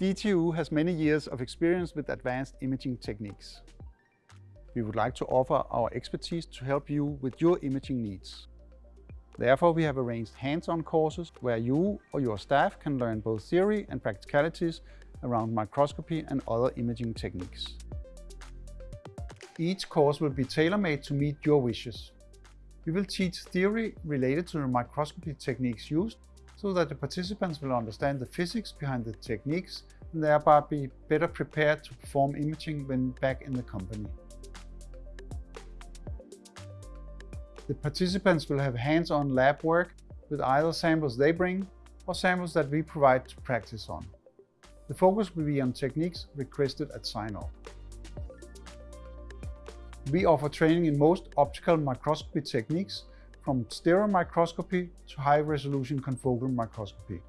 DTU has many years of experience with advanced imaging techniques. We would like to offer our expertise to help you with your imaging needs. Therefore, we have arranged hands-on courses where you or your staff can learn both theory and practicalities around microscopy and other imaging techniques. Each course will be tailor-made to meet your wishes. We will teach theory related to the microscopy techniques used so that the participants will understand the physics behind the techniques thereby be better prepared to perform imaging when back in the company. The participants will have hands-on lab work with either samples they bring or samples that we provide to practice on. The focus will be on techniques requested at sign-off. We offer training in most optical microscopy techniques from stereomicroscopy to high-resolution confocal microscopy.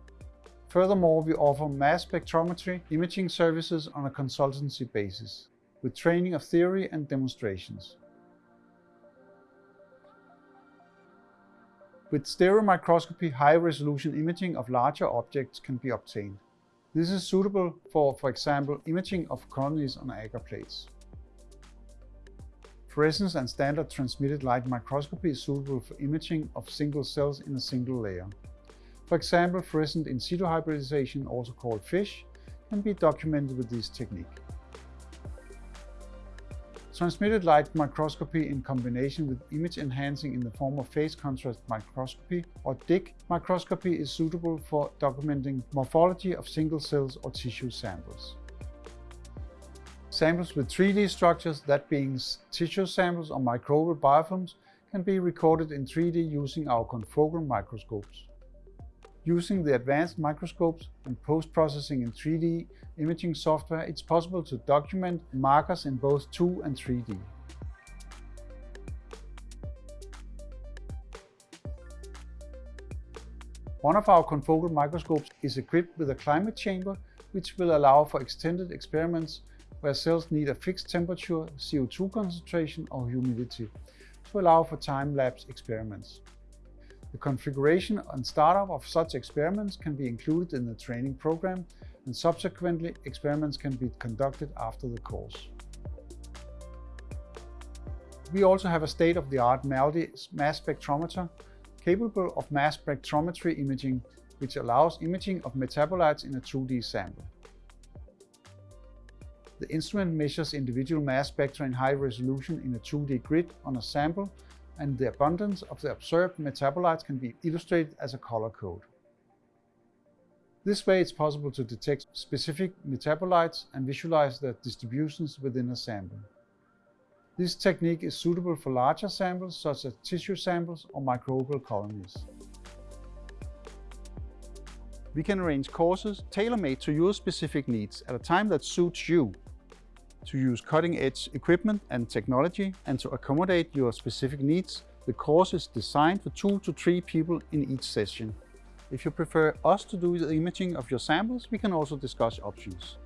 Furthermore, we offer mass spectrometry imaging services on a consultancy basis, with training of theory and demonstrations. With stereomicroscopy, high-resolution imaging of larger objects can be obtained. This is suitable for, for example, imaging of colonies on agar plates. Fluorescence and standard transmitted light microscopy is suitable for imaging of single cells in a single layer. For example, fluorescent in situ hybridization, also called FISH, can be documented with this technique. Transmitted light microscopy in combination with image enhancing in the form of phase contrast microscopy or DIC microscopy is suitable for documenting morphology of single cells or tissue samples. Samples with 3D structures, that being tissue samples or microbial biofilms, can be recorded in 3D using our confocal microscopes. Using the advanced microscopes and post-processing in 3D imaging software, it's possible to document markers in both 2 and 3D. One of our confocal microscopes is equipped with a climate chamber, which will allow for extended experiments where cells need a fixed temperature, CO2 concentration or humidity to allow for time-lapse experiments. The configuration and startup of such experiments can be included in the training program and subsequently experiments can be conducted after the course. We also have a state-of-the-art MALDI mass spectrometer capable of mass spectrometry imaging which allows imaging of metabolites in a 2D sample. The instrument measures individual mass spectra in high resolution in a 2D grid on a sample, and the abundance of the observed metabolites can be illustrated as a color code. This way it's possible to detect specific metabolites and visualize their distributions within a sample. This technique is suitable for larger samples such as tissue samples or microbial colonies. We can arrange courses tailor-made to your specific needs at a time that suits you to use cutting-edge equipment and technology and to accommodate your specific needs, the course is designed for two to three people in each session. If you prefer us to do the imaging of your samples, we can also discuss options.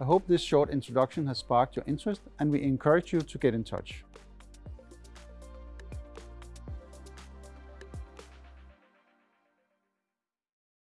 I hope this short introduction has sparked your interest and we encourage you to get in touch.